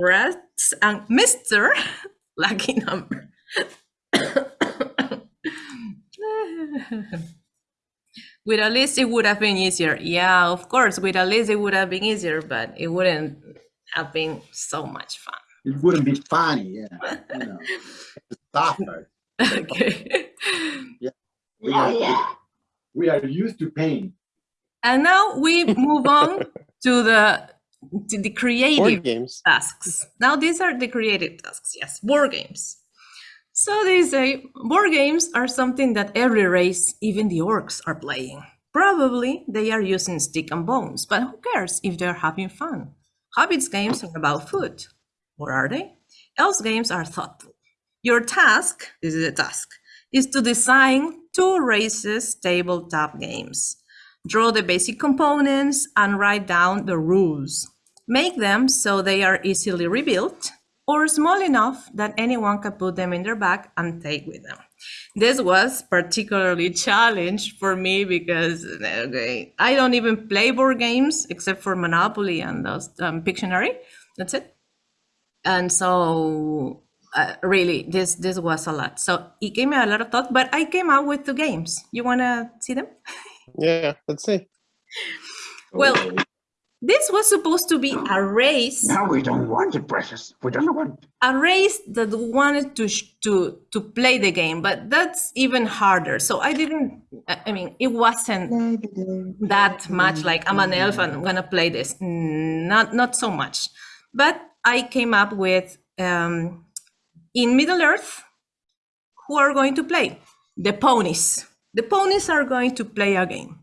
rats, and Mr. Lucky Number. with a list, it would have been easier. Yeah, of course, with a list, it would have been easier, but it wouldn't have been so much fun. It wouldn't be funny, yeah. You know. Okay. We are, we are used to pain. And now we move on to the the creative games. tasks. Now these are the creative tasks, yes, board games. So they say board games are something that every race, even the orcs, are playing. Probably they are using stick and bones, but who cares if they're having fun? Hobbits games are about food. Or are they? Elves games are thoughtful. Your task, this is a task, is to design two races tabletop games. Draw the basic components and write down the rules. Make them so they are easily rebuilt or small enough that anyone can put them in their bag and take with them. This was particularly challenge for me because okay, I don't even play board games except for Monopoly and those um, Pictionary. That's it. And so uh, really this this was a lot. So it gave me a lot of thought, but I came out with two games. You want to see them? Yeah, let's see. Well, This was supposed to be a race. Now we don't want it, precious. We don't want. a race that wanted to to to play the game but that's even harder. So i didn't i mean it wasn't that much like i'm an elf and i'm gonna play this. Not not so much. But i came up with um, in middle earth who are going to play? The ponies. The ponies are going to play a game.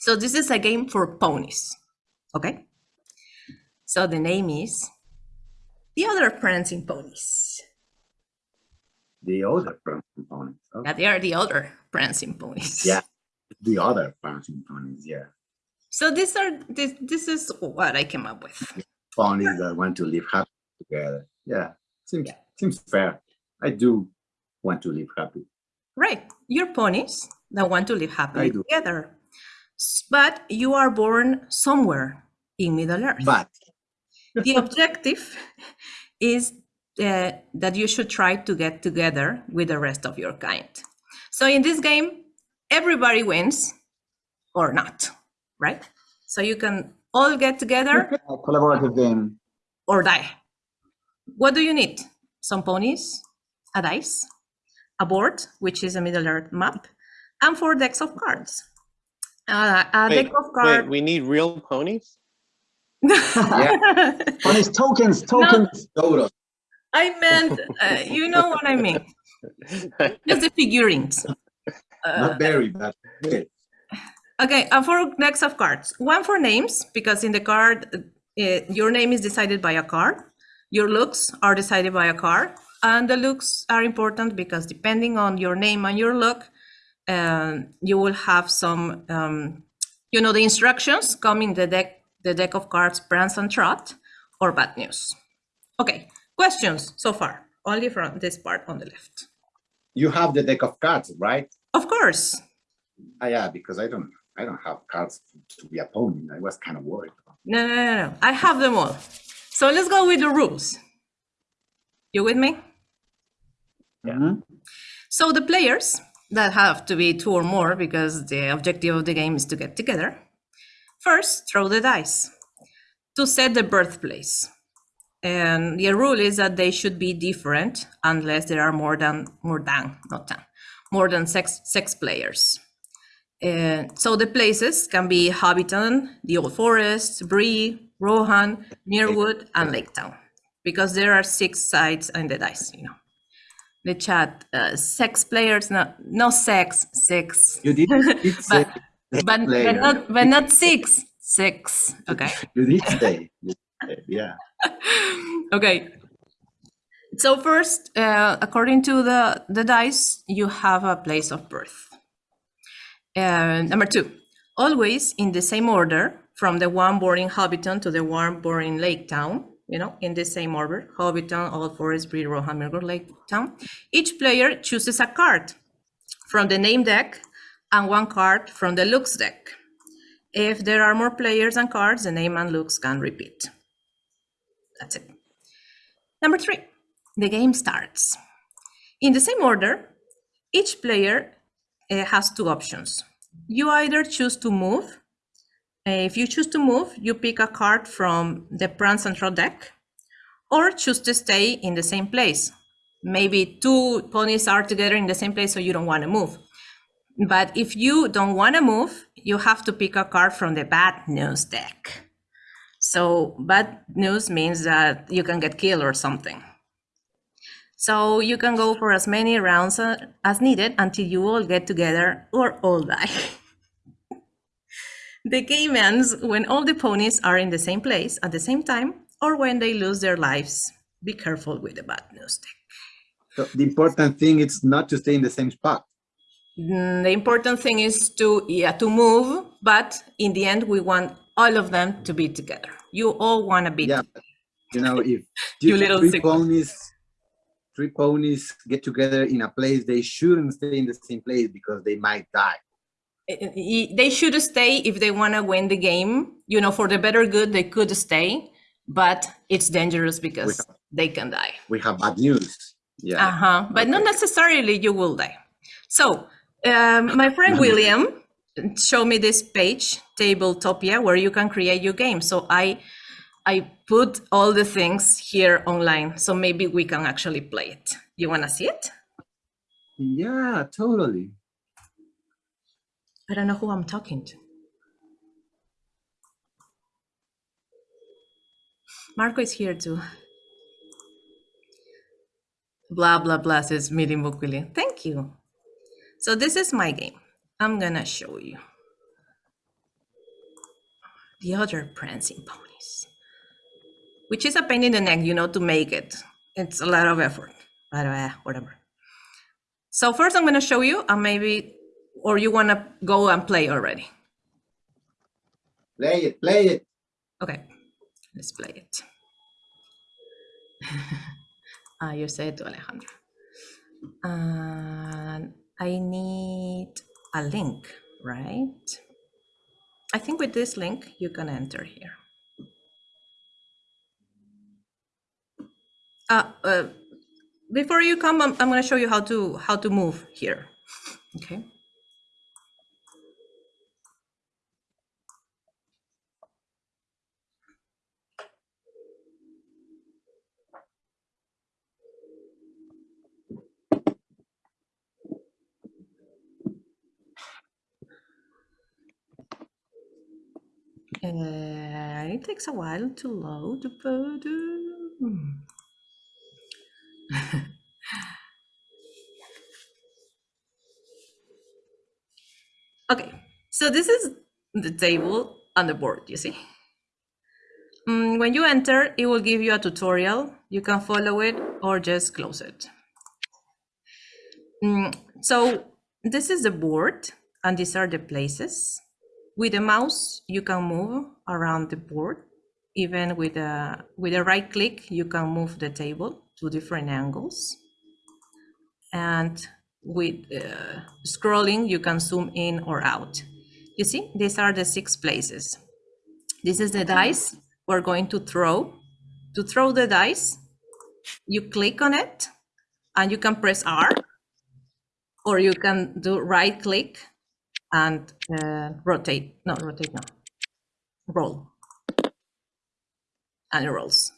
So this is a game for ponies okay so the name is the other prancing ponies The other components. Oh, Yeah, they are the other prancing ponies. Yeah. The other bouncing ponies, yeah. So these are this this is what I came up with. Ponies that want to live happy together. Yeah. Seems seems fair. I do want to live happy. Right. You're ponies that want to live I happily together. But you are born somewhere in Middle Earth. But the objective is uh, that you should try to get together with the rest of your kind. So in this game, everybody wins or not, right? So you can all get together A collaborative game. or die. What do you need? Some ponies, a dice, a board, which is a Middle Earth map, and four decks of cards. Uh, a Wait, deck of wait, we need real ponies? Ponies, tokens, tokens. Total. I meant, uh, you know what I mean. Just the figurines. Uh, Not very, but good. Okay, uh, four decks of cards. One for names, because in the card, uh, your name is decided by a card. Your looks are decided by a card. And the looks are important because depending on your name and your look, you will have some, um, you know, the instructions come in the deck, the deck of cards, Prance and Trot, or Bad News. Okay, questions so far, only from this part on the left. You have the deck of cards, right? Of course, Ah, yeah, because I don't I don't have cards to be a pony. I was kind of worried. No, no, no, no. I have them all. So let's go with the rules. You with me? Mhm. So the players that have to be two or more because the objective of the game is to get together. First, throw the dice to set the birthplace. And the rule is that they should be different unless there are more than more than not than more than six six players. And so the places can be Hobbiton, the Old Forest, Bree, Rohan, Mirkwood, and Lake Town, because there are six sides in the dice. You know, the chat uh, six players, no, no sex, six, You did, did but but, but not but not six, six. Okay. you did say, yeah. okay. So first, uh, according to the, the dice, you have a place of birth. Uh, number two, always in the same order, from the one born in Hobbiton to the one born in Lake Town, you know, in the same order, Hobbiton, Old Forest, Bree, Rohan, Mirror, Lake Town. Each player chooses a card from the name deck and one card from the looks deck. If there are more players and cards, the name and looks can repeat. That's it. Number three, the game starts. In the same order, each player uh, has two options. You either choose to move. If you choose to move, you pick a card from the Prance and Trot deck, or choose to stay in the same place. Maybe two ponies are together in the same place, so you don't want to move. But if you don't want to move, you have to pick a card from the bad news deck. So bad news means that you can get killed or something. So you can go for as many rounds uh, as needed until you all get together or all die. the game ends when all the ponies are in the same place at the same time or when they lose their lives. Be careful with the bad news. So the important thing is not to stay in the same spot. Mm, The important thing is to yeah to move, but in the end we want all of them to be together. You all want to be Yeah, but, you know, if You two- little three sick. ponies, three ponies get together in a place, they shouldn't stay in the same place because they might die. I- they should stay if they want to win the game. You know for the better good they could stay but it's dangerous because they can die. We have bad news. Yeah. uh-huh but not necessarily you will die. So um, my friend william showed me this page tabletopia where you can create your game. So i i put all the things here online so maybe we can actually play it. You want to see it? Yeah, totally. I don't know who i'm talking to Marco is here too. Blah, blah, blah, says Miri Mukuli. Thank you. So this is my game. I'm gonna show you. The other prancing ponies. Which is a pain in the neck, you know, to make it. It's a lot of effort, but uh, whatever. So first I'm gonna show you, and maybe, or you wanna go and play already. Play it, play it. Okay, let's play it. ah, you said to Alejandro. And I need a link, right? I think with this link, you can enter here. Uh, uh, before you come, I'm, I'm going to show you how to how to move here. Okay. Uh, it takes a while to load, but uh, okay. So this is the table on the board. You see. Mm, when you enter, it will give you a tutorial. You can follow it or just close it. Mm, so this is the board, and these are the places. With the mouse, you can move around the board. Even with a with a right click, you can move the table to different angles. And with uh, scrolling, you can zoom in or out. You see, these are the six places. This is the dice we're going to throw. To throw the dice, you click on it and you can press R or you can do right click and uh, rotate, no, rotate, no, roll. And rolls.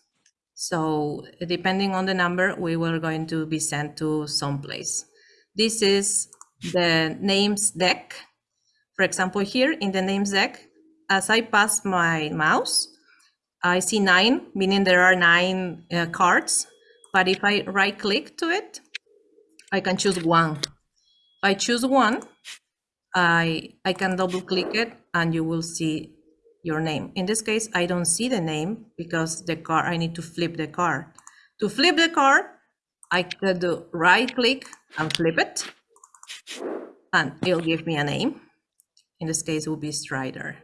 So depending on the number, we were going to be sent to some place. This is the names deck. For example, here in the names deck, as I pass my mouse, I see nine, meaning there are nine uh, cards. But if I right click to it, I can choose one. If I choose one, I, I can double click it and you will see your name. In this case, I don't see the name because the card, I need to flip the card. To flip the card, I could do right click and flip it and it'll give me a name. In this case, it will be Strider.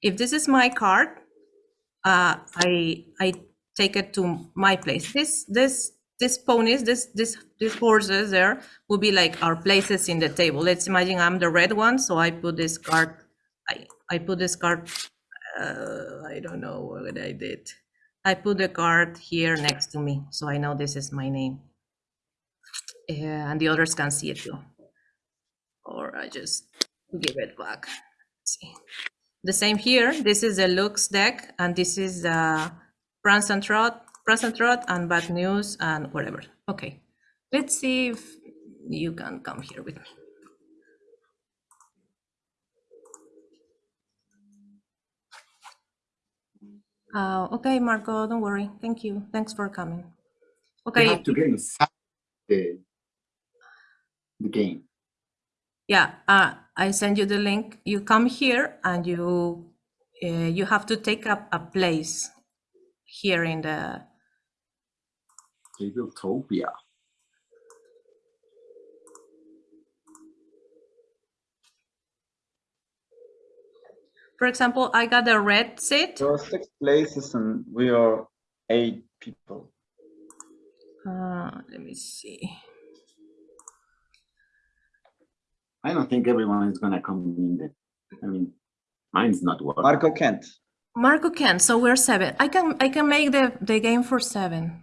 If this is my card, uh, I I take it to my place. This this this ponies, this this these horses there will be like our places in the table. Let's imagine I'm the red one, so I put this card. I I put this card. Uh, I don't know what I did. I put the card here next to me, so I know this is my name. Yeah, and the others can see it too. Or I just give it back. Let's see. The same here. This is the Looks deck, and this is the Prance and Trot, Prance and Trot, and Bad News, and whatever. Okay, let's see if you can come here with me. Uh, okay, Marco, don't worry. Thank you. Thanks for coming. Okay. You have to get inside the, the game. yeah, uh, I send you the link. You come here and you uh, you have to take up a place here in the Tabletopia. For example, I got a red seat. There are six places and we are eight people. Uh, let me see. I don't think everyone is gonna come in there. I mean, mine's not working. Marco Kent. Marco can, so we're seven. I can I can make the, the game for seven.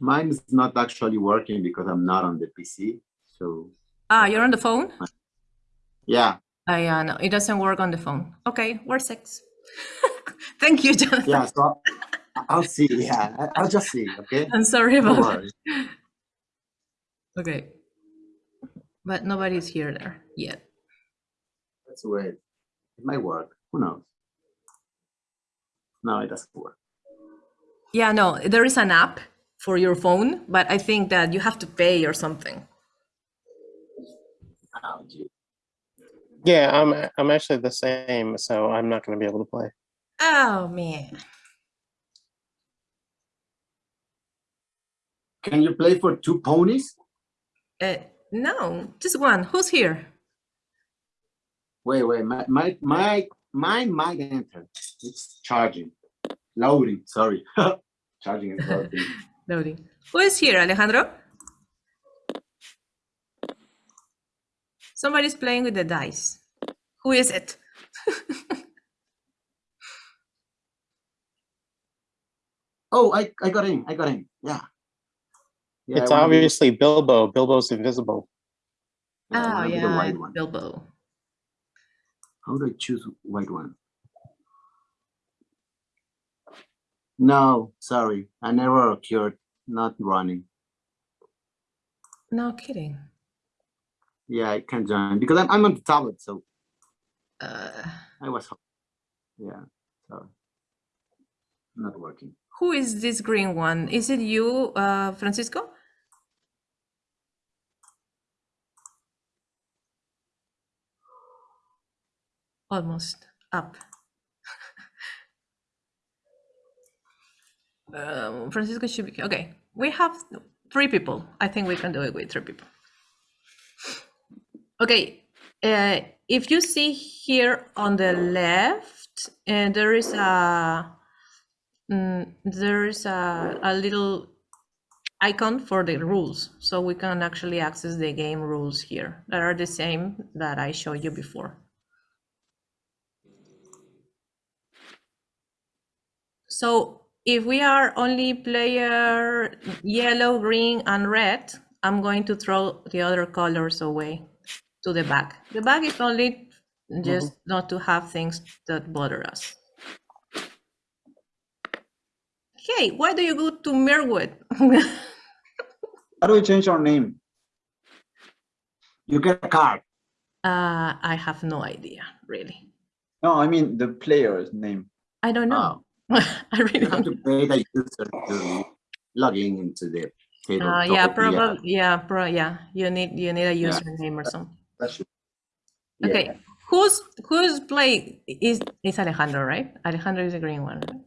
Mine's not actually working because I'm not on the PC. So Ah, you're on the phone? yeah, I uh, no, it doesn't work on the phone. Okay, we're six. Thank you, Jonathan. yeah. So I'll- see. Yeah, I'll just see. Okay. I'm sorry about that. Okay. But nobody's here there yet. That's weird. It might work. Who knows? No, it doesn't work. Yeah, no, there is an app for your phone, but I think that you have to pay or something. Oh. Yeah, I'm I'm actually the same, so I'm not going to be able to play. Oh man. Can you play for two ponies? Uh, no, just one. Who's here? Wait, wait. My my my mine might enter. It's charging. Loading. Sorry. charging is loading. Loading. Who is here, Alejandro? Somebody's playing with the dice. Who is it? Oh, I I got in. I got in. Yeah. Yeah, it's I wanna obviously Bilbo. Bilbo's invisible. Ah, yeah, oh wanna be the yeah. Bilbo. How do I choose white one? No, sorry. An error occurred. Not running. No kidding. Yeah, I can't join because I'm I'm on the tablet, so Uh, I was. Yeah, sorry. Not working. who is this green one? Is it you, uh, Francisco? Almost up. Um, Francisco should be okay. We have three people. I think we can do it with three people. Okay, uh, if you see here on the left, uh, there is a mm, there is a, a little icon for the rules, so we can actually access the game rules here that are the same that I showed you before. So if we are only player yellow, green, and red, I'm going to throw the other colors away to the back. The back is only just not to have things that bother us. Hey, why do you go to Mirkwood? How do we change our name? You get a card. uh, I have no idea, really. No, I mean the player's name. I don't know. I really You have to pay the user to log in into the table. Uh, yeah, probably. Yeah, pro. Yeah, you need you need a Yeah. username or something. Okay, Yeah. who's who's play is is Alejandro, right? Alejandro is the green one. right?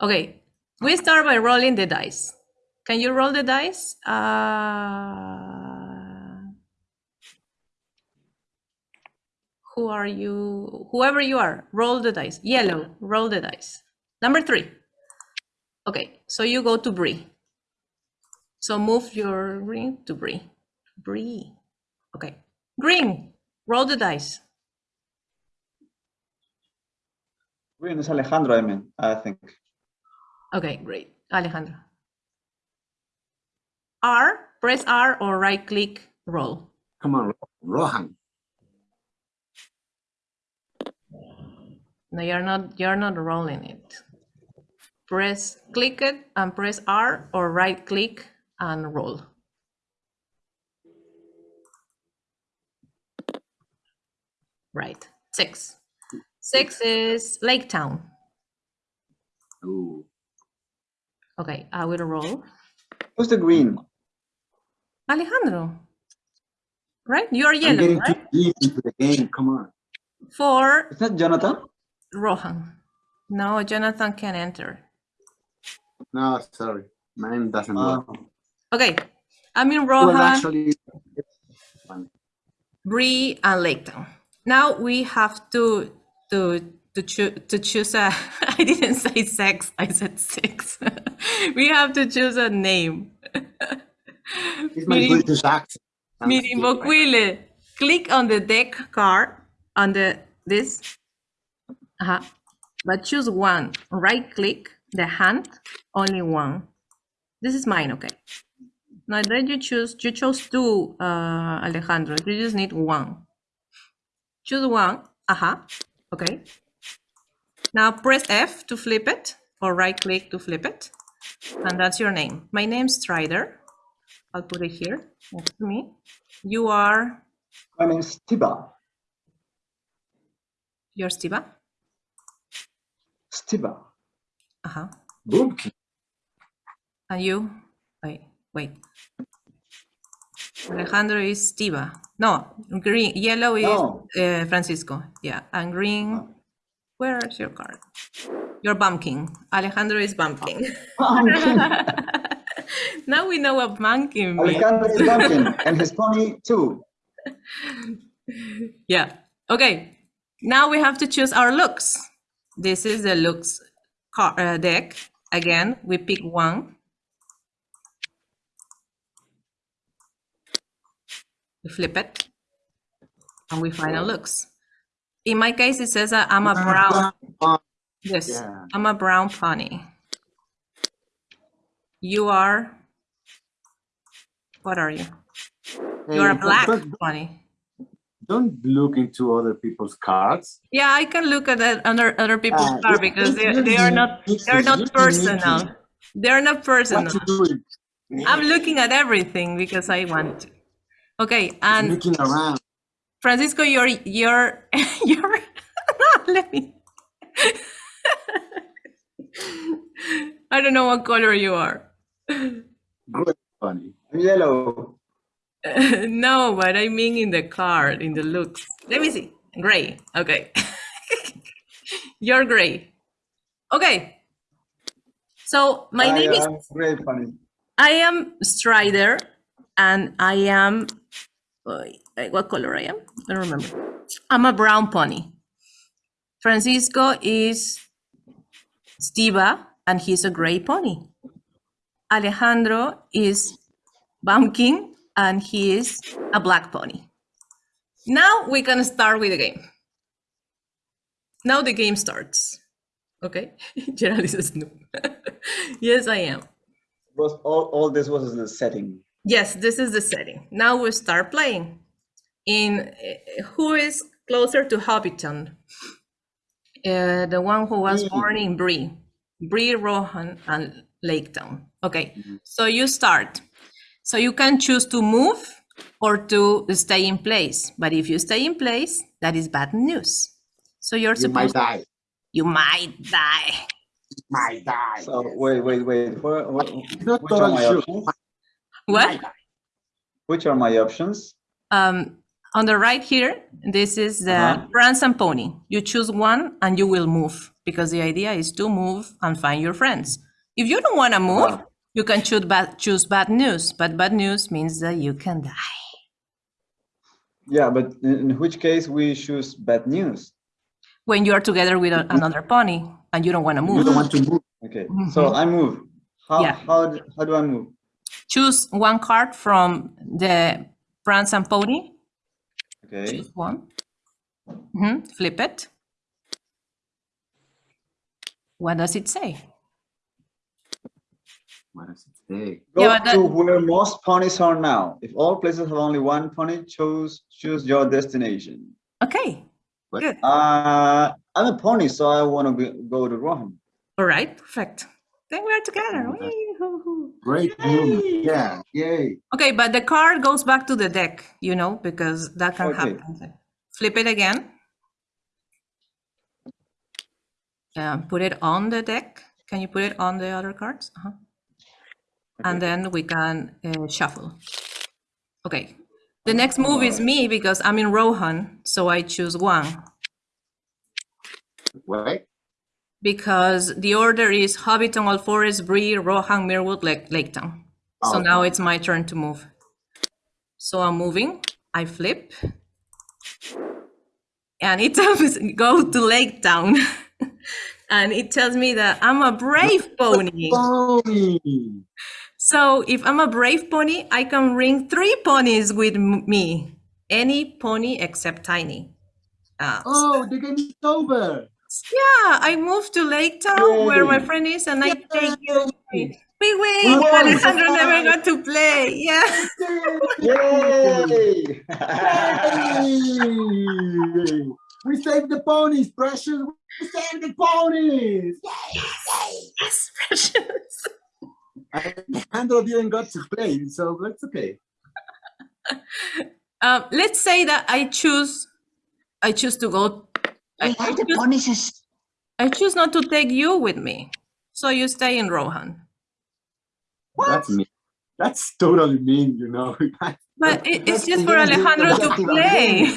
Okay, we start by rolling the dice. Can you roll the dice? Uh, who are you? Whoever you are, roll the dice. Yellow, roll the dice. Number three. Okay, so you go to Bree. So move your green to Bree. Bree. Okay, green. Roll the dice. Green is Alejandro, I mean, I think. Okay, great. Alejandro. R, press R or right click, roll. Come on, Rohan. No, you're not, you're not rolling it. Press, click it and press R or right click and roll. Right, six. Six is Lake Town. Ooh. Okay, I will roll. Who's the green? Alejandro. Right? You're I'm yellow, getting too deep into the game. Come on. Four. Is that Jonathan? Rohan. No, Jonathan can enter. No, sorry. Mine doesn't Uh, work. Okay, I'm in Well, actually, Bree, and Lake Now we have to to to choose to choose a. I didn't say sex. I said six. we have to choose a name. it's my Meaning- British accent. I'm Meaning still- Boquile. Click on the deck card on the this. Uh-huh. But choose one. Right click the hand. Only one. This is mine. Okay. Now then you choose. You chose two, uh, Alejandro. You just need one. Choose one. Uh-huh. Okay. Now press F to flip it, or right click to flip it, and that's your name. My name's Strider. I'll put it here next to me. You are My name's Stiba. your Stiva. Stiba. Uh-huh. And you, wait, wait. Alejandro is Stiva. No, green, yellow is No. uh, Francisco. Yeah, and green. Where's your card? You're Bumpkin. Alejandro is Bumpkin. now we know what Bumpkin means. Alejandro is Duncan and his pony too. Yeah. Okay. Now we have to choose our looks. This is the looks Uh, deck. Again, we pick one. We flip it, and we find our looks. In my case, it says I'm a brown. Yes, Yeah. I'm a brown pony. You are. What are you? You are a black pony. Don't look into other people's cards. Yeah, I can look at that under other people's Ah, car because they, they are not they're not personal. They're not personal. What you doing? I'm looking at everything because I want to. Okay, and looking around. Francisco, you're you're you're let me. I don't know what color you are. Great funny. I'm yellow. no, but I mean in the card, in the looks. Let me see. Gray. Okay. You're gray. Okay. So my I name is great funny. I am Strider, and I am wait, eh, what color I am? I don't remember. I'm a brown pony. Francisco is Stiva, and he's a gray pony. Alejandro is Bumpkin, and he is a black pony. Now we can start with the game. Now the game starts. Okay, Gerald is a snoop. yes, I am. Was all, all this was the setting. Yes, this is the setting. Now we start playing. In uh, who is closer to Hobbiton? Uh, the one who was born in Bree, Bree, Rohan, and Lake Town. Okay, so you start. So you can choose to move or to stay in place. But if you stay in place, that is bad news. So you're You might die. you might die. Might die. So wait, wait, wait. Where, where, not which are my sure. options? What? Which are my options? Um, on the right here, this is the Uh-huh. Prance and Pony. You choose one and you will move because the idea is to move and find your friends. If you don't want to move, Uh-huh. You can choose bad, choose bad news, but bad news means that you can die. Yeah, but in, which case we choose bad news. When you are together with another pony and you don't want to move. You don't want to move. Okay, so Mhm. I move. How, Yeah. how, how do I move? choose one card from the Prance and Pony. Okay, Choose one. Mhm, Flip it. What does it say? What is it? Go Yeah, that- to where most ponies are now. If all places have only one pony, choose choose your destination. Okay, What? good. Uh, I'm a pony, so I want to go to Rohan. All right, perfect. Then we're together. Oh. Great move. Yeah, yay. Okay, but the card goes back to the deck, you know, because that can Okay. happen. Flip it again. Um, put it on the deck. Can you put it on the other cards? Uh-huh. And then we can uh, shuffle. Okay. The next move is me because I'm in Rohan, so I choose one Why? because the order is Hobbiton, Old Forest, Bree, Rohan, Mirkwood, Lake, Laketown. So Oh, now it's my turn to move. So I'm moving, I flip. And it tells me go to Lake Town. and it tells me that I'm a brave pony. Pony. So if I'm a brave pony, I can bring three ponies with me. Any pony except Tiny. Uh, Oh, the game is over. yeah, I moved to Lake Town where my friend is and I take you. Yay. We win! won. Alejandro never got to play. Yeah. Yay! Yay. We saved the ponies, precious. We saved the ponies. Yes, precious. Alejandro didn't got to play, so that's okay. Um, let's say that I choose, I choose to go. I, I, choose, I choose not to take you with me, so you stay in Rohan. That's me. That's totally mean, you know. But it, it's just for Alejandro to objective of the play.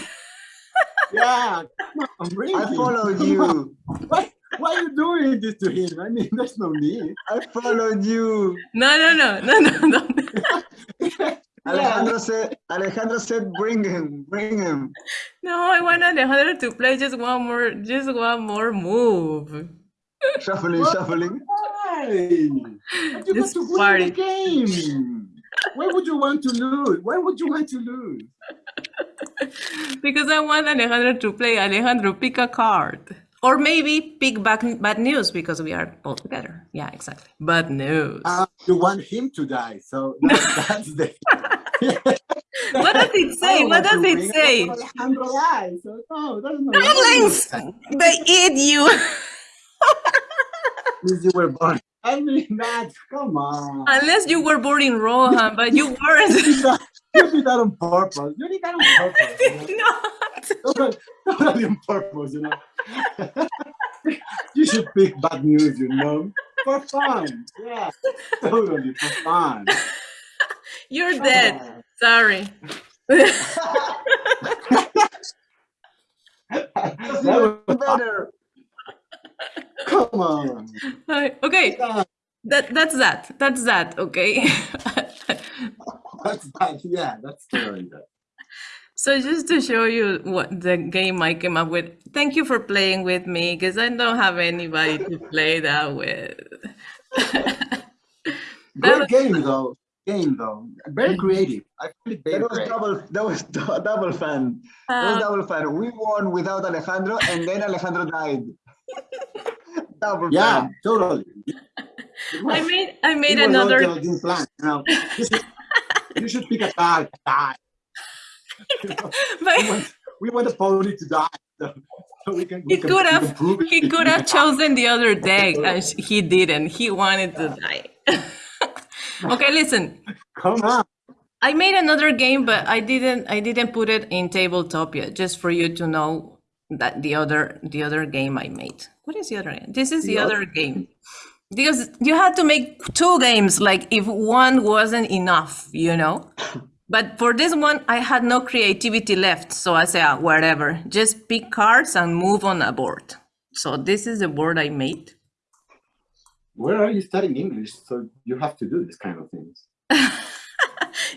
yeah, come on, really. I followed Come you. on. Why, are you doing this to him? I mean, there's no need. I followed you. No, no, no, no, no, no. Alejandro said, Alejandro said, bring him, bring him. No, I want Alejandro to play just one more, just one more move. Shuffling, shuffling. Why? But you This to win the game. Why would you want to lose? Why would you want to lose? Because I want Alejandro to play. Alejandro, pick a card. Or maybe pick bad, bad news because we are both together. Yeah, exactly. Bad news. Uh, you want him to die, so that's, that's the. what does it say? What does it say? So, no, that's not. Darlings! They eat you. Since you were born. I mean, that. Come on. Unless you were born in Rohan, but you weren't. You did that- you did that on purpose. You did that on purpose. You know? Not. Totally, totally on purpose, you know. you should pick bad news, you know, for fun. Yeah, totally for fun. You're dead. Sorry. That was- Better. Come on. okay, Yeah, that that's that. That's that. Okay. That's that. Yeah, that's totally that. So just to show you what the game I came up with, thank you for playing with me because I don't have anybody to play that with. That Great was- game though. Game though. Very creative. I find it very That was creative. double, that was double fun. That was Um, double fun. We won without Alejandro and then Alejandro died. double Yeah, fun. totally. It I made I made it was another Geraldine plan, you know. You should, you should pick a card. Die. You know, we but want, we want the pony to die. So, so we can, we he can, could we can have he could have chosen the other deck and he didn't. He wanted to die. okay, listen. Come on. I made another game, but I didn't I didn't put it in tabletop yet, just for you to know that the other the other game I made. What is the other game? This is the, The other game. Because you had to make two games, like if one wasn't enough, you know? But for this one, I had no creativity left. So I said, ah, whatever, just pick cards and move on a board. So this is the board I made. Where are you studying English? So you have to do this kind of things.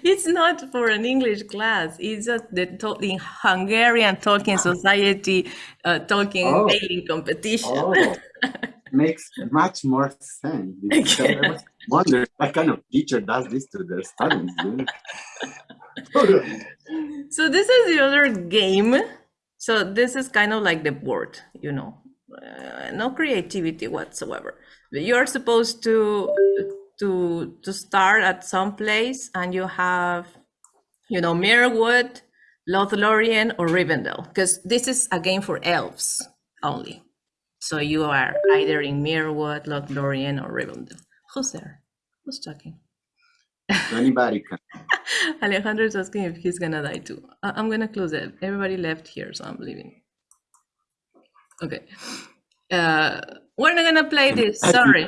It's not for an English class. It's just the in Hungarian Tolkien Society uh, Tolkien Oh. competition. Oh, makes much more sense. I was wondering what kind of teacher does this to their students. You know? Totally. So this is the other game. So this is kind of like the board, you know, uh, no creativity whatsoever. But you are supposed to to to start at some place and you have, you know, Mirkwood, Lothlorien, or Rivendell, because this is a game for elves only. So you are either in Mirkwood, Lothlorien, or Rivendell. Who's there? Who's talking? Anybody can. Alejandro is asking if he's gonna die too. I- I'm gonna close it. Everybody left here, so I'm leaving. Okay. Uh, we're not gonna play this. Sorry,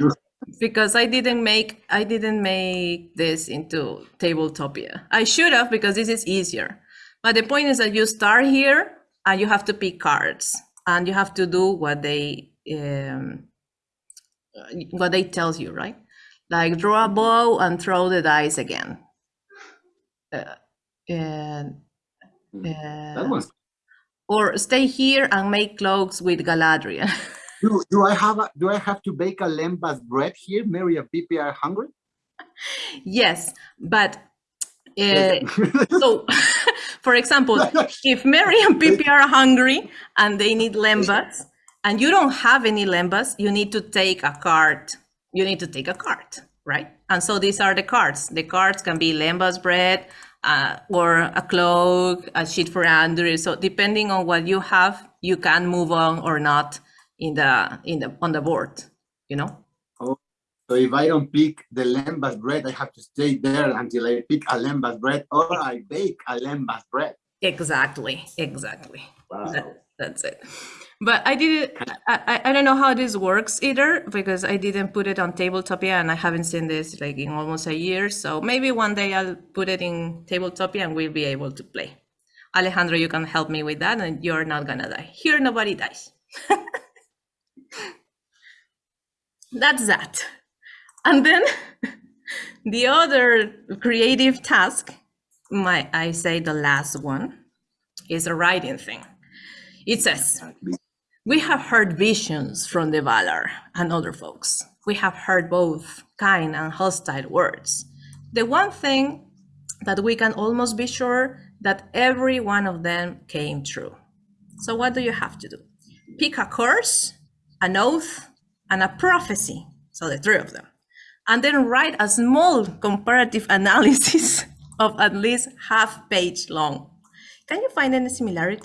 because I didn't make I didn't make this into Tabletopia. I should have because this is easier. But the point is that you start here and you have to pick cards and you have to do what they um, what they tells you, right? Like draw a bow and throw the dice again. Uh, and That uh, one's. or stay here and make cloaks with Galadriel. Do, do I have a, do I have to bake a lembas bread here? Merry and Pippin are hungry. yes, but uh, so, for example, if Merry and Pippin are hungry and they need lembas, and you don't have any lembas, you need to take a card. You need to take a card, right? And so these are the cards. The cards can be lembas bread, uh, or a cloak, a sheet for Andúril. So depending on what you have, you can move on or not in the in the on the board. You know. oh, So if I don't pick the lembas bread, I have to stay there until I pick a lembas bread or I bake a lembas bread. Exactly. Exactly. Wow. That- that's it. But I did I, I I don't know how this works either because I didn't put it on Tabletopia and I haven't seen this like in almost a year. So maybe one day I'll put it in Tabletopia and we'll be able to play. Alejandro, you can help me with that and you're not gonna die. Here nobody dies. That's that. And then the other creative task, my I say the last one, is a writing thing. It says, we have heard visions from the Valar and other folks. We have heard both kind and hostile words. The one thing that we can almost be sure that every one of them came true. So what do you have to do? Pick a curse, an oath, and a prophecy. So the three of them. And then write a small comparative analysis of at least half page long. Can you find any similarity?